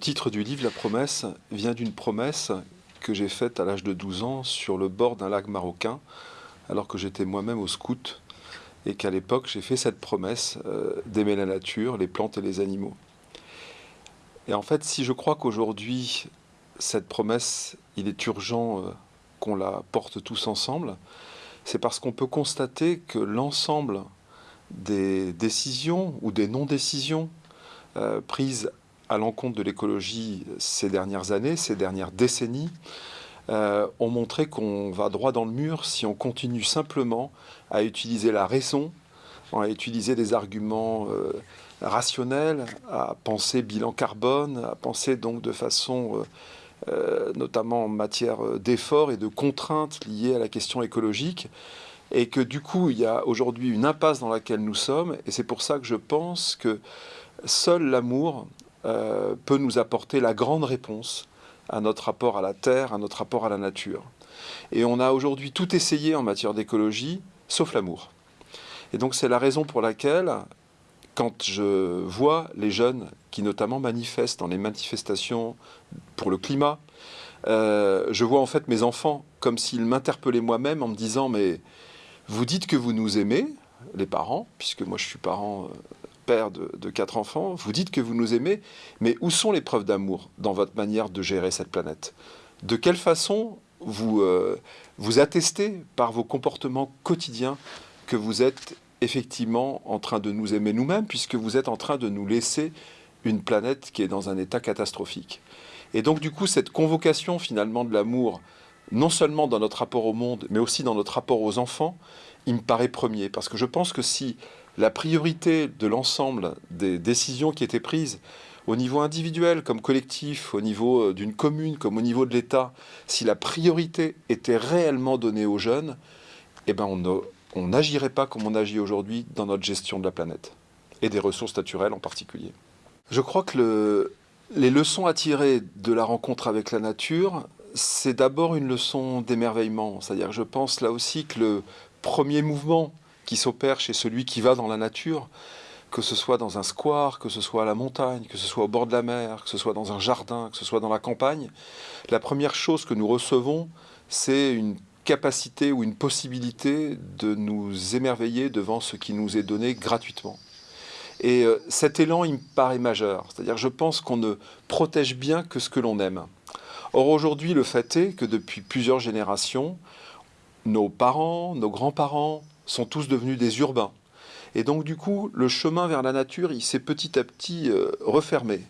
titre du livre, La promesse, vient d'une promesse que j'ai faite à l'âge de 12 ans sur le bord d'un lac marocain, alors que j'étais moi-même au scout, et qu'à l'époque j'ai fait cette promesse euh, d'aimer la nature, les plantes et les animaux. Et en fait, si je crois qu'aujourd'hui, cette promesse, il est urgent euh, qu'on la porte tous ensemble, c'est parce qu'on peut constater que l'ensemble des décisions ou des non-décisions euh, prises à l'encontre de l'écologie ces dernières années, ces dernières décennies, euh, ont montré qu'on va droit dans le mur si on continue simplement à utiliser la raison, à utiliser des arguments euh, rationnels, à penser bilan carbone, à penser donc de façon, euh, notamment en matière d'efforts et de contraintes liées à la question écologique, et que du coup il y a aujourd'hui une impasse dans laquelle nous sommes, et c'est pour ça que je pense que seul l'amour euh, peut nous apporter la grande réponse à notre rapport à la Terre, à notre rapport à la nature. Et on a aujourd'hui tout essayé en matière d'écologie, sauf l'amour. Et donc c'est la raison pour laquelle, quand je vois les jeunes qui notamment manifestent dans les manifestations pour le climat, euh, je vois en fait mes enfants comme s'ils m'interpellaient moi-même en me disant mais vous dites que vous nous aimez, les parents, puisque moi je suis parent de, quatre enfants, vous dites que vous nous aimez, mais où sont les preuves d'amour dans votre manière de gérer cette planète? De quelle façon vous, euh, vous attestez par vos comportements quotidiens que vous êtes effectivement en train de nous aimer nous-mêmes, puisque vous êtes en train de nous laisser une planète qui est dans un état catastrophique? Et donc du coup, cette convocation finalement de l'amour, non seulement dans notre rapport au monde, mais aussi dans notre rapport aux enfants, il me paraît premier. Parce que je pense que si la priorité de l'ensemble des décisions qui étaient prises au niveau individuel comme collectif, au niveau euh, d'une commune comme au niveau de l'État, si la priorité était réellement donnée aux jeunes, eh ben on n'agirait pas comme on agit aujourd'hui dans notre gestion de la planète et des ressources naturelles en particulier. Je crois que les leçons à tirer de la rencontre avec la nature, c'est d'abord une leçon d'émerveillement. C'est-à-dire, je pense là aussi que le premier mouvement qui s'opère chez celui qui va dans la nature, que ce soit dans un square, que ce soit à la montagne, que ce soit au bord de la mer, que ce soit dans un jardin, que ce soit dans la campagne, la première chose que nous recevons, c'est une capacité ou une possibilité de nous émerveiller devant ce qui nous est donné gratuitement. Et euh, cet élan, il me paraît majeur. C'est-à-dire, je pense qu'on ne protège bien que ce que l'on aime. Or, aujourd'hui, le fait est que depuis plusieurs générations, nos parents, nos grands-parents, sont tous devenus des urbains. Et donc du coup, le chemin vers la nature, il s'est petit à petit euh, refermé.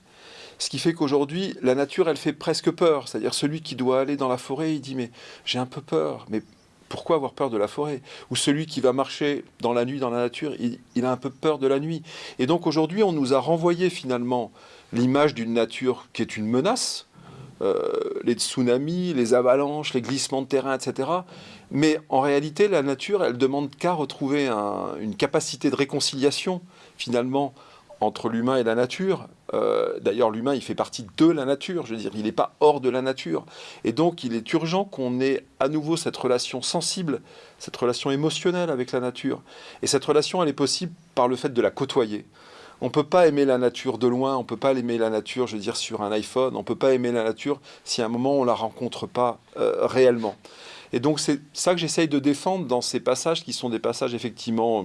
Ce qui fait qu'aujourd'hui, la nature, elle fait presque peur. C'est-à-dire celui qui doit aller dans la forêt, il dit mais j'ai un peu peur. Mais pourquoi avoir peur de la forêt? Ou celui qui va marcher dans la nuit dans la nature, il a un peu peur de la nuit. Et donc aujourd'hui, on nous a renvoyé finalement l'image d'une nature qui est une menace, les tsunamis, les avalanches, les glissements de terrain, etc. Mais en réalité, la nature, elle demande qu'à retrouver une capacité de réconciliation, finalement, entre l'humain et la nature. Euh, d'ailleurs, l'humain, il fait partie de la nature, je veux dire, il n'est pas hors de la nature. Et donc, il est urgent qu'on ait à nouveau cette relation sensible, cette relation émotionnelle avec la nature. Et cette relation, elle est possible par le fait de la côtoyer. On ne peut pas aimer la nature de loin, on ne peut pas aimer la nature, je veux dire, sur un iPhone, on ne peut pas aimer la nature si à un moment on ne la rencontre pas euh, réellement. Et donc c'est ça que j'essaye de défendre dans ces passages qui sont des passages effectivement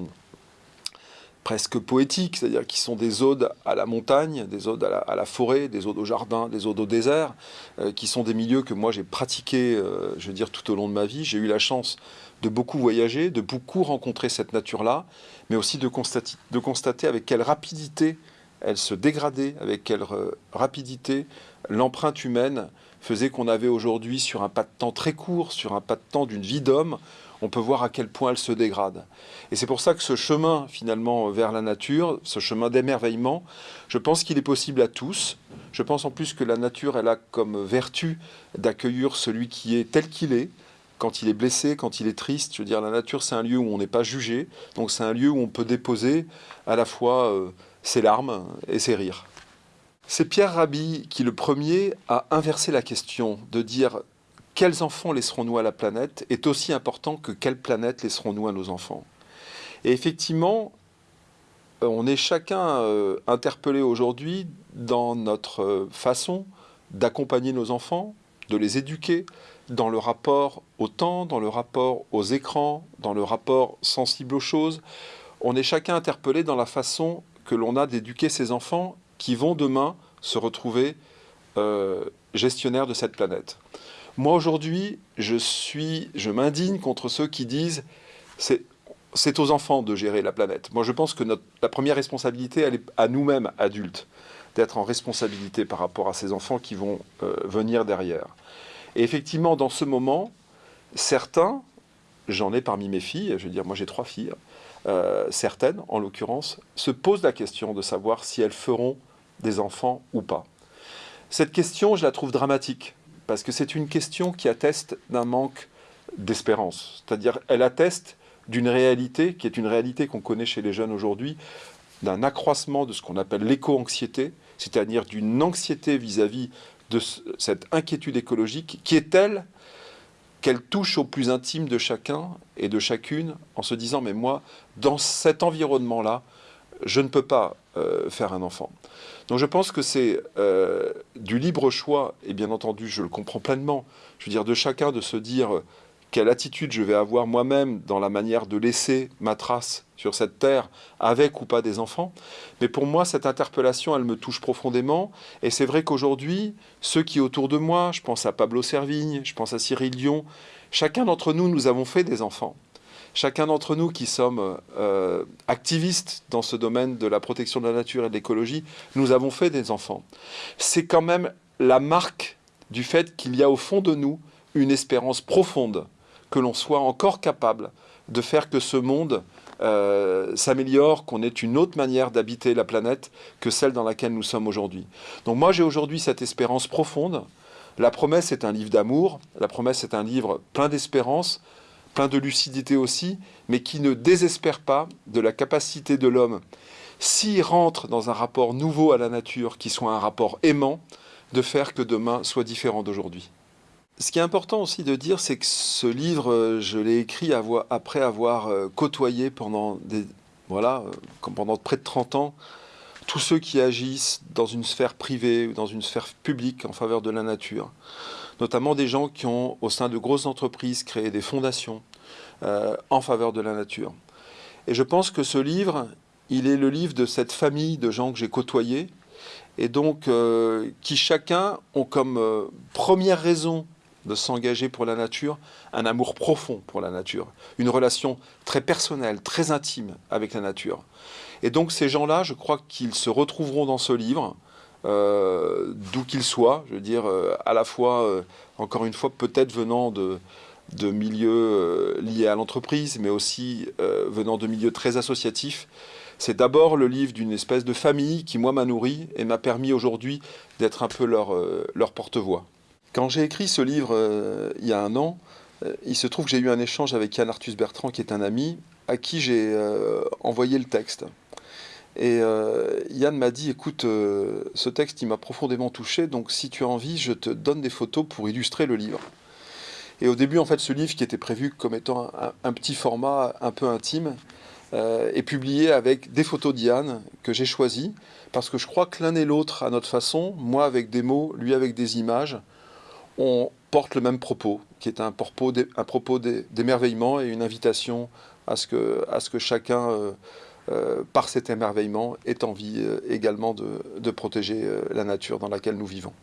presque poétiques, c'est-à-dire qui sont des odes à la montagne, des odes à la, forêt, des odes au jardin, des odes au désert, euh, qui sont des milieux que moi j'ai pratiqués, euh, je veux dire, tout au long de ma vie. J'ai eu la chance de beaucoup voyager, de beaucoup rencontrer cette nature-là, mais aussi de constater, avec quelle rapidité elle se dégradait, avec quelle euh, rapidité l'empreinte humaine faisait qu'on avait aujourd'hui sur un pas de temps très court, sur un pas de temps d'une vie d'homme, on peut voir à quel point elle se dégrade. Et c'est pour ça que ce chemin finalement vers la nature, ce chemin d'émerveillement, je pense qu'il est possible à tous. Je pense en plus que la nature, elle a comme vertu d'accueillir celui qui est tel qu'il est, quand il est blessé, quand il est triste. Je veux dire, la nature, c'est un lieu où on n'est pas jugé. Donc c'est un lieu où on peut déposer à la fois euh, ses larmes et ses rires. C'est Pierre Rabhi qui, le premier, a inversé la question de dire quels enfants laisserons-nous à la planète est aussi important que quelle planète laisserons-nous à nos enfants. Et effectivement, on est chacun interpellé aujourd'hui dans notre façon d'accompagner nos enfants, de les éduquer, dans le rapport au temps, dans le rapport aux écrans, dans le rapport sensible aux choses. On est chacun interpellé dans la façon que l'on a d'éduquer ses enfants qui vont demain se retrouver euh, gestionnaires de cette planète. Moi aujourd'hui, je suis, je m'indigne contre ceux qui disent c'est aux enfants de gérer la planète. Moi, je pense que notre, la première responsabilité, elle est à nous-mêmes, adultes, d'être en responsabilité par rapport à ces enfants qui vont euh, venir derrière. Et effectivement, dans ce moment, certains, j'en ai parmi mes filles, je veux dire, moi j'ai trois filles, euh, certaines, en l'occurrence, se posent la question de savoir si elles feront des enfants ou pas. Cette question, je la trouve dramatique, parce que c'est une question qui atteste d'un manque d'espérance. C'est-à-dire, elle atteste d'une réalité qui est une réalité qu'on connaît chez les jeunes aujourd'hui, d'un accroissement de ce qu'on appelle l'éco-anxiété, c'est-à-dire d'une anxiété vis-à-vis de cette inquiétude écologique qui est telle qu'elle touche au plus intime de chacun et de chacune en se disant mais moi, dans cet environnement-là, je ne peux pas euh, faire un enfant. Donc je pense que c'est euh, du libre choix, et bien entendu je le comprends pleinement, je veux dire de chacun de se dire quelle attitude je vais avoir moi-même dans la manière de laisser ma trace sur cette terre, avec ou pas des enfants. Mais pour moi, cette interpellation, elle me touche profondément. Et c'est vrai qu'aujourd'hui, ceux qui autour de moi, je pense à Pablo Servigne, je pense à Cyril Dion, chacun d'entre nous, nous avons fait des enfants. Chacun d'entre nous qui sommes euh, activistes dans ce domaine de la protection de la nature et de l'écologie, nous avons fait des enfants. C'est quand même la marque du fait qu'il y a au fond de nous une espérance profonde que l'on soit encore capable de faire que ce monde euh, s'améliore, qu'on ait une autre manière d'habiter la planète que celle dans laquelle nous sommes aujourd'hui. Donc moi j'ai aujourd'hui cette espérance profonde. La promesse est un livre d'amour, la promesse est un livre plein d'espérance, plein de lucidité aussi, mais qui ne désespère pas de la capacité de l'homme, s'il rentre dans un rapport nouveau à la nature, qui soit un rapport aimant, de faire que demain soit différent d'aujourd'hui. Ce qui est important aussi de dire, c'est que ce livre, euh, je l'ai écrit après avoir euh, côtoyé pendant, des, voilà, euh, pendant près de 30 ans tous ceux qui agissent dans une sphère privée ou dans une sphère publique en faveur de la nature. Notamment des gens qui ont, au sein de grosses entreprises, créé des fondations en faveur de la nature. Et je pense que ce livre, il est le livre de cette famille de gens que j'ai côtoyés, et donc qui chacun ont comme première raison de s'engager pour la nature, un amour profond pour la nature, une relation très personnelle, très intime avec la nature. Et donc ces gens-là, je crois qu'ils se retrouveront dans ce livre, euh, d'où qu'ils soient, je veux dire, euh, à la fois, euh, encore une fois, peut-être venant de, de milieux liés à l'entreprise, mais aussi venant de milieux très associatifs. C'est d'abord le livre d'une espèce de famille qui, moi, m'a nourri et m'a permis aujourd'hui d'être un peu leur, leur porte-voix. Quand j'ai écrit ce livre euh, il y a un an, euh, il se trouve que j'ai eu un échange avec Yann Arthus Bertrand, qui est un ami, à qui j'ai euh, envoyé le texte. Et Yann m'a dit, écoute, ce texte, il m'a profondément touché, donc si tu as envie, je te donne des photos pour illustrer le livre. Et au début, en fait, ce livre qui était prévu comme étant un, petit format un peu intime, est publié avec des photos d'Yann que j'ai choisies, parce que je crois que l'un et l'autre, à notre façon, moi avec des mots, lui avec des images, on porte le même propos, qui est un propos, d'émerveillement et une invitation à ce que, chacun, euh, euh, par cet émerveillement, ait envie euh, également de, protéger la nature dans laquelle nous vivons.